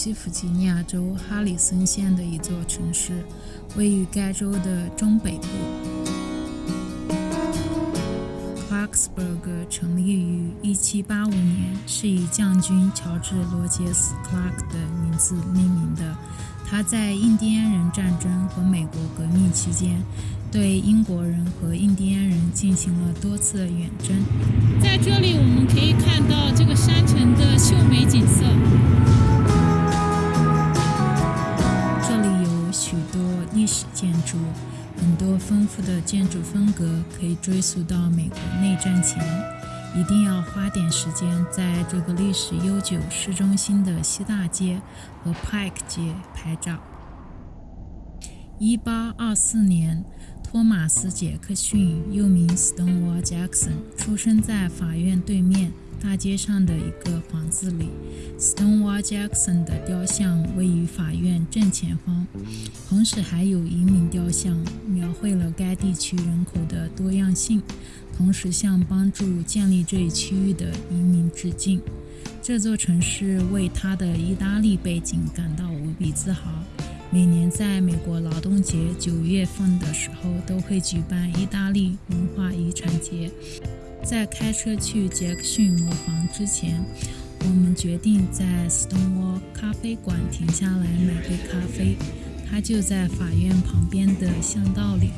西弗吉尼亚州哈里森县的一座城市，位于该州的中北部。Clarksburg 成立于1785年，是以将军乔治·罗杰斯 ·Clark 的名字命名的。他在印第安人战争和美国革命期间，对英国人和印第安人进行了多次远征。在这里，我们可以看到这个山城的秀美景色。建筑，很多丰富的建筑风格可以追溯到美国内战前。一定要花点时间在这个历史悠久市中心的西大街和 Pike 街拍照。一八二四年，托马斯·杰克逊又名 Stonewall Jackson，出生在法院对面大街上的一个房子里。Stonewall Jackson 的雕像位于法院正前方，同时还有移民雕像，描绘了该地区人口的多样性。同时向帮助建立这一区域的移民致敬。这座城市为它的意大利背景感到无比自豪。每年在美国劳动节九月份的时候，都会举办意大利文化遗产节。在开车去杰克逊磨坊之前，我们决定在 Stonewall 咖啡馆停下来买杯咖啡。它就在法院旁边的巷道里。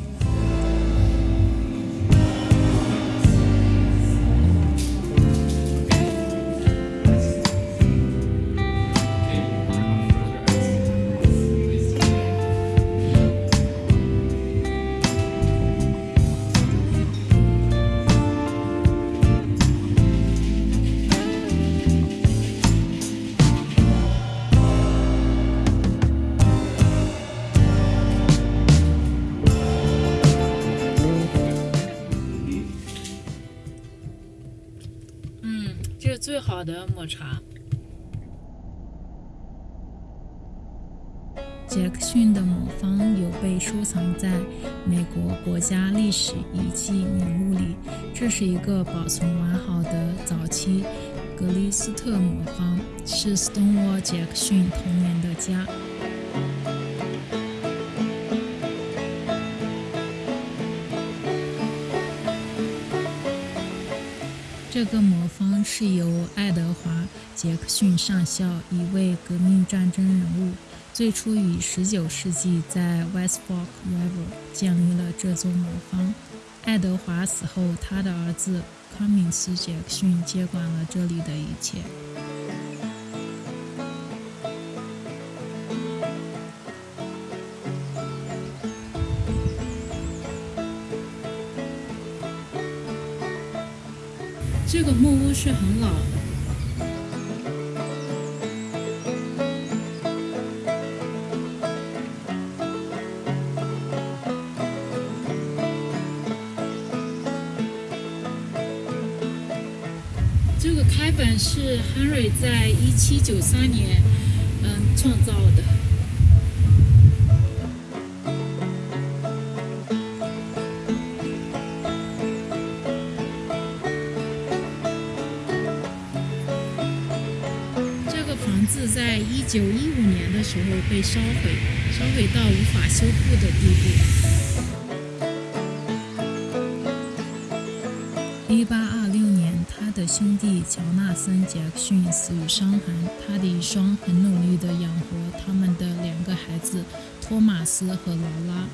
最好的抹茶。杰克逊的魔方有被收藏在美国国家历史遗迹名录里，这是一个保存完好的早期格里斯特魔方，是 Stonewall 杰克逊童年的家。这个魔方是由爱德华·杰克逊上校，一位革命战争人物，最初于19世纪在 West Fork River 建立了这座魔方。爱德华死后，他的儿子康明斯·杰克逊接管了这里的一切。这个木屋是很老的。这个开本是 Henry 在一七九三年嗯创造的。在一九一五年的时候被烧毁，烧毁到无法修复的地步。一八二六年，他的兄弟乔纳森·杰克逊死于伤寒，他的遗孀很努力地养活他们的两个孩子托马斯和劳拉，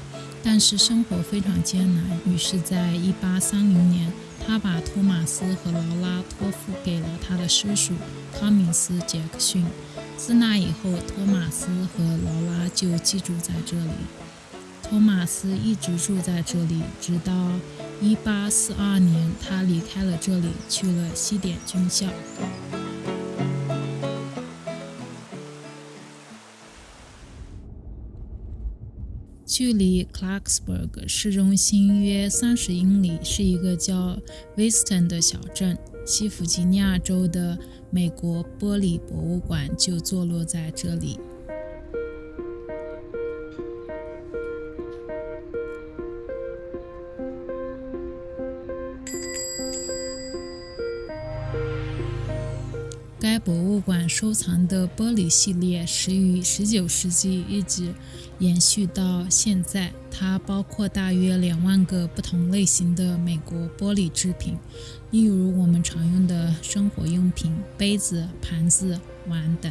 但是生活非常艰难，于是，在一八三零年。他把托马斯和劳拉托付给了他的叔叔康明斯·杰克逊。自那以后，托马斯和劳拉就寄住在这里。托马斯一直住在这里，直到1842年，他离开了这里，去了西点军校。距离 Clarksburg 市中心约三十英里，是一个叫 Weston 的小镇。西弗吉尼亚州的美国玻璃博物馆就坐落在这里。该博物馆收藏的玻璃系列始于19世纪，一直延续到现在。它包括大约两万个不同类型的美国玻璃制品，例如我们常用的生活用品、杯子、盘子、碗等。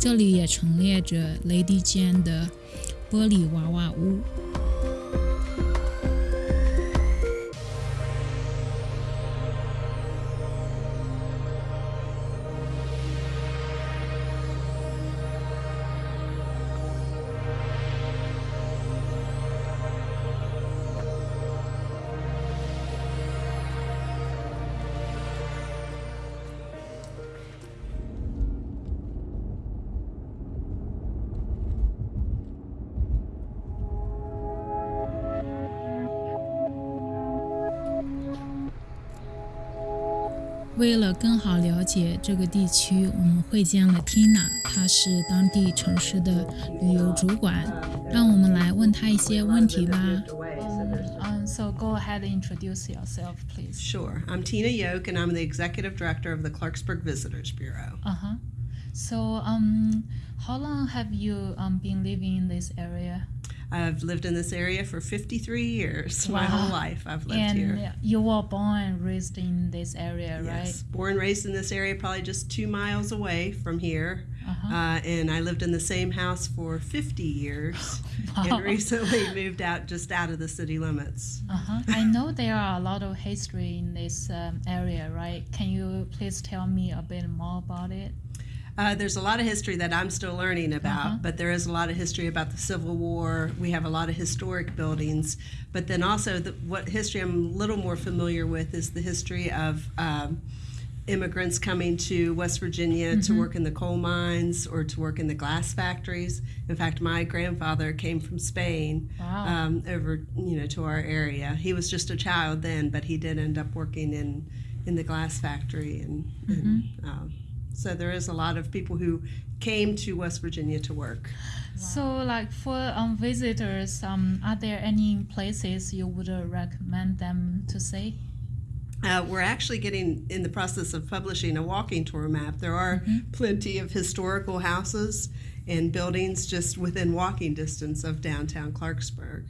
这里也陈列着 Lady Jane 的玻璃娃娃屋。为了更好了解这个地区，我们会见了 Tina，她是当地城市的旅游主管。让我们来问她一些问题吧。Um, so go ahead and introduce yourself, please. Sure. I'm Tina Yoke, and I'm the executive director of the Clarksburg Visitors Bureau. Uh huh. So, um, how long have you um, been living in this area? I've lived in this area for 53 years. My whole life I've lived and here. you were born and raised in this area, right? Yes, born and raised in this area, probably just two miles away from here. Uh-huh. Uh, and I lived in the same house for 50 years Wow. and recently moved out just out of the city limits. Uh-huh. I know there are a lot of history in this um, area, right? Can you please tell me a bit more about it? Uh, there's a lot of history that I'm still learning about, Uh-huh. but there is a lot of history about the Civil War. We have a lot of historic buildings, but then also the, what history I'm a little more familiar with is the history of um, immigrants coming to West Virginia to work in the coal mines or to work in the glass factories. In fact, my grandfather came from Spain Wow. um, over, you know, to our area. He was just a child then, but he did end up working in in the glass factory, and, and um, so there is a lot of people who came to West Virginia to work. So, like for um, visitors, um, are there any places you would uh, recommend them to see? Uh, we're actually getting in the process of publishing a walking tour map. There are plenty of historical houses and buildings just within walking distance of downtown Clarksburg.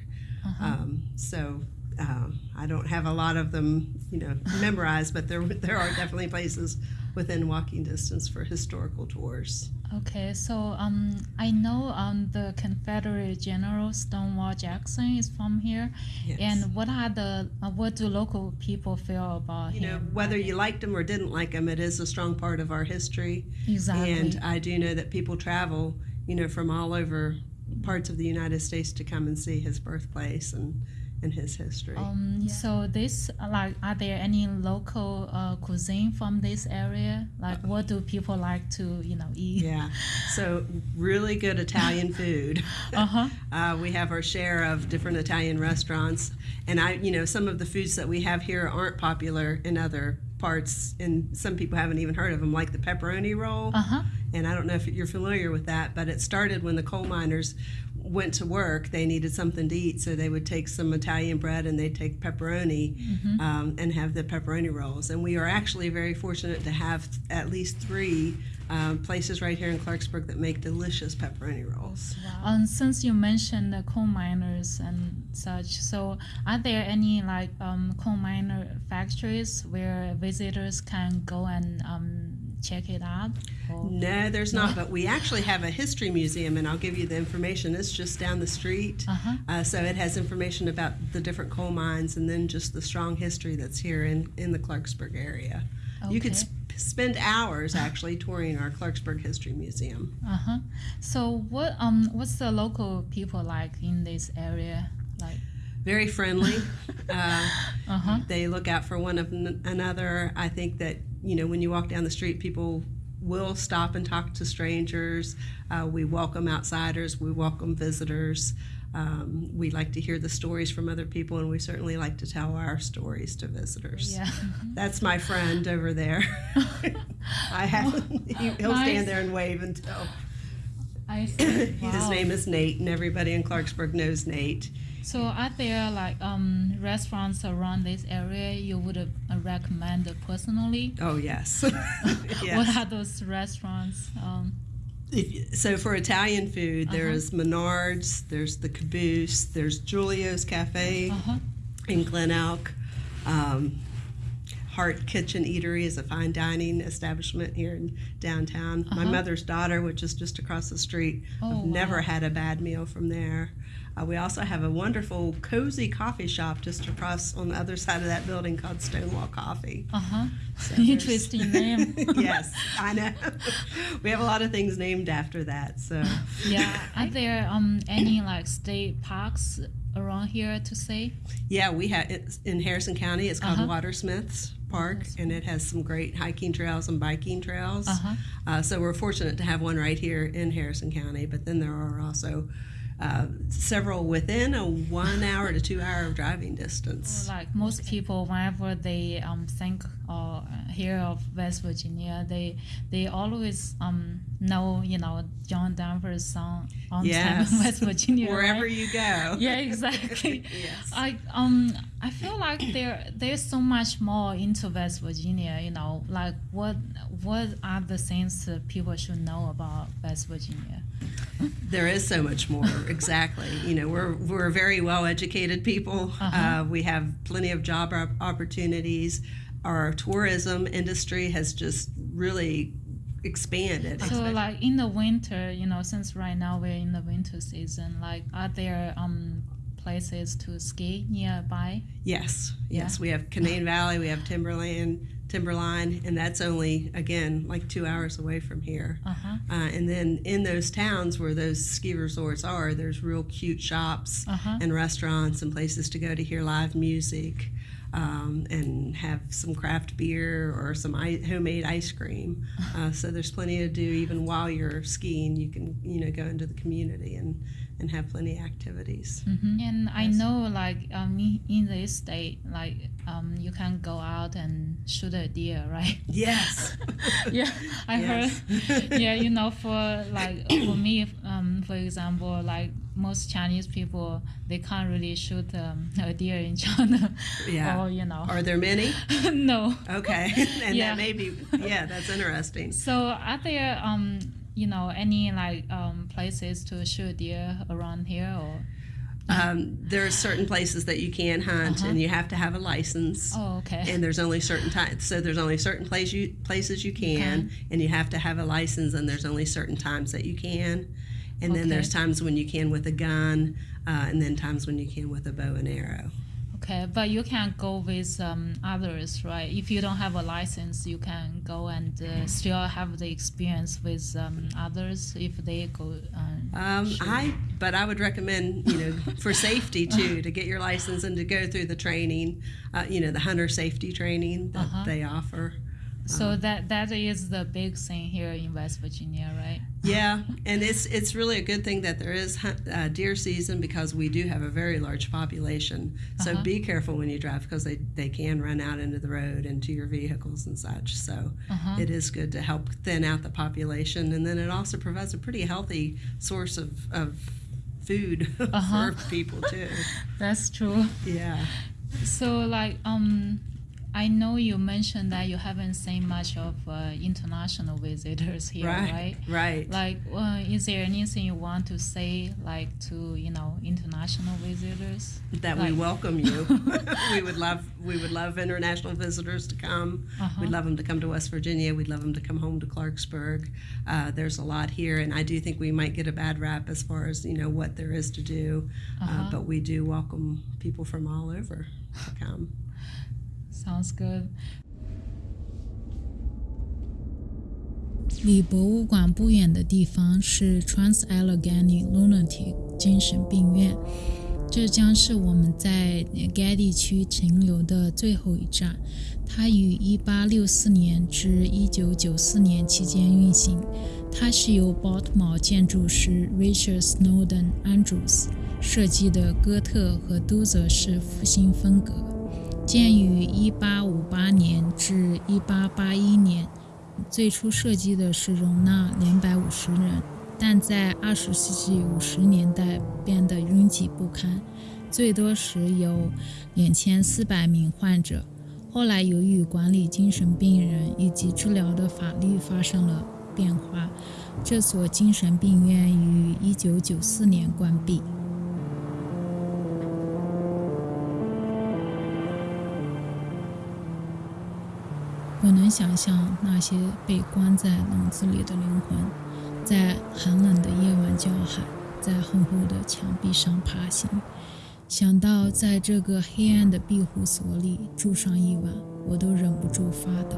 Um, so uh, I don't have a lot of them, you know, memorized, but there there are definitely places within walking distance for historical tours. Okay, so um, I know um, the Confederate General Stonewall Jackson is from here, Yes. and what are the uh, what do local people feel about you know, him? whether you liked him or didn't like him, it is a strong part of our history. exactly. And I do know that people travel, you know, from all over parts of the United States to come and see his birthplace and, and his history. Um, So this, uh, like, are there any local uh, cuisine from this area? Like, what do people like to, you know, eat? yeah. So, really good Italian food. Uh-huh. Uh, we have our share of different Italian restaurants. And I, you know, some of the foods that we have here aren't popular in other parts, and some people haven't even heard of them, like the pepperoni roll. Uh-huh. And I don't know if you're familiar with that, but it started when the coal miners went to work. They needed something to eat, so they would take some Italian bread and they'd take pepperoni um, and have the pepperoni rolls. And we are actually very fortunate to have at least three um, places right here in Clarksburg that make delicious pepperoni rolls. Um, since you mentioned the coal miners and such, so are there any like um, coal miner factories where visitors can go and um, check it out? Or? No, there's not, but we actually have a history museum, and I'll give you the information. It's just down the street. Uh-huh. Uh, so it has information about the different coal mines and then just the strong history that's here in, in the Clarksburg area. You could sp- spend hours actually touring our Clarksburg History Museum. Uh huh. So what um what's the local people like in this area? Like Very friendly. uh, uh huh. they look out for one of n- another. I think that you know when you walk down the street, people will stop and talk to strangers. Uh, we welcome outsiders. We welcome visitors. Um, we like to hear the stories from other people, and we certainly like to tell our stories to visitors. Yeah. That's my friend over there. I have. He, he'll Nice. stand there and wave until. I see. His name is Nate, and everybody in Clarksburg knows Nate. So are there like um restaurants around this area you would uh, recommend personally? Oh yes. yes. What are those restaurants? Um, If so for Italian food, Uh-huh. there's Minard's, there's the Caboose, there's Julio's Cafe uh-huh. in Glen Elk. Um, Heart Kitchen Eatery is a fine dining establishment here in downtown. My Uh-huh. mother's daughter, which is just across the street, Oh, I've never wow. had a bad meal from there. Uh, we also have a wonderful, cozy coffee shop just across on the other side of that building called Stonewall Coffee. Uh-huh. there's- Interesting name. yes, I know. we have a lot of things named after that. So. yeah. Are there um any like state parks around here to say? Yeah, we have it's in Harrison County. It's called Uh-huh. Watters Smith Park, and it has some great hiking trails and biking trails. Uh-huh. Uh, so we're fortunate to have one right here in Harrison County. But then there are also uh, several within a one hour to two hour driving distance. Like most people, whenever they um, think or uh, hear of West Virginia, they they always um, know you know John Denver's song on Yes, time in West Virginia. wherever right? you go. Yeah, exactly. Yes. I um I feel like there there's so much more into West Virginia. You know, like what what are the things that people should know about West Virginia? There is so much more. exactly. You know, we're we're very well educated people. Uh-huh. Uh, we have plenty of job op- opportunities. Our tourism industry has just really expanded. So like in the winter, you know, since right now we're in the winter season, like are there um places to ski nearby? Yes, yes. We have Canaan Valley, we have Timberland, Timberline, and that's only again like two hours away from here. Uh huh. Uh, and then in those towns where those ski resorts are, there's real cute shops Uh-huh. and restaurants and places to go to hear live music um, and have some craft beer or some I- homemade ice cream. Uh, so there's plenty to do even while you're skiing. You can you know go into the community and and have plenty of activities. And I know like um in- in this state, like um you can go out and shoot a deer, right? Yes. yeah, I Yes. heard. yeah, you know, for like for me, um, for example, like most Chinese people, they can't really shoot um, a deer in China. Yeah. Or you know, Are there many? no. Okay, and Yeah. that may be yeah, that's interesting. So are there um you know any like um places to shoot deer around here or? Um, there are certain places that you can hunt, Uh-huh. and you have to have a license. Oh, okay. And there's only certain times, so there's only certain place you, places you can, and you have to have a license, and there's only certain times that you can. And then Okay. there's times when you can with a gun, uh, and then times when you can with a bow and arrow. Okay, but you can go with um, others, right? If you don't have a license, you can go and uh, still have the experience with um, others if they go. Um, Um. I, but I would recommend, you know, for safety too, to get your license and to go through the training, uh, you know, the hunter safety training that Uh-huh. they offer. so that that is the big thing here in West Virginia, right? Yeah, and it's it's really a good thing that there is uh, deer season because we do have a very large population. So Uh-huh. be careful when you drive because they, they can run out into the road and to your vehicles and such. So Uh-huh. it is good to help thin out the population, and then it also provides a pretty healthy source of, of food Uh-huh. for people too. That's true. Yeah. So like um, I know you mentioned that you haven't seen much of uh, international visitors here, right? Right, right. Like, uh, is there anything you want to say, like to you know international visitors? that we welcome you. we would love we would love international visitors to come. Uh-huh. We'd love them to come to West Virginia. We'd love them to come home to Clarksburg. Uh, there's a lot here, and I do think we might get a bad rap as far as you know what there is to do. uh Uh-huh. but we do welcome people from all over to come. Sounds good. 离博物馆不远的地方是 Trans Allegheny Lunatic 精神病院，这将是我们在 Getty 区停留的最后一站。它于1864年至1994年期间运行。它是由 Baltimore 建筑师 Richard Snowden Andrews 设计的哥特和都泽式复兴风格。建于1858年至1881年，最初设计的是容纳250人，但在20世纪50年代变得拥挤不堪，最多时有2400名患者。后来由于管理精神病人以及治疗的法律发生了变化，这所精神病院于1994年关闭。我能想象那些被关在笼子里的灵魂，在寒冷的夜晚叫喊，在厚厚的墙壁上爬行。想到在这个黑暗的庇护所里住上一晚，我都忍不住发抖。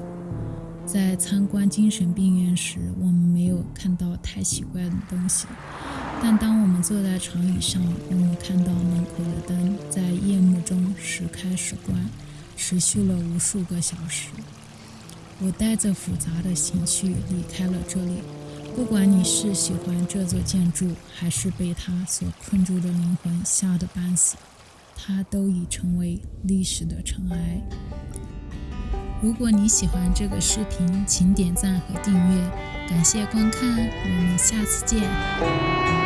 在参观精神病院时，我们没有看到太奇怪的东西，但当我们坐在长椅上，我们看到门口的灯在夜幕中时开时关，持续了无数个小时。我带着复杂的情绪离开了这里。不管你是喜欢这座建筑，还是被它所困住的灵魂吓得半死，它都已成为历史的尘埃。如果你喜欢这个视频，请点赞和订阅，感谢观看，我们下次见。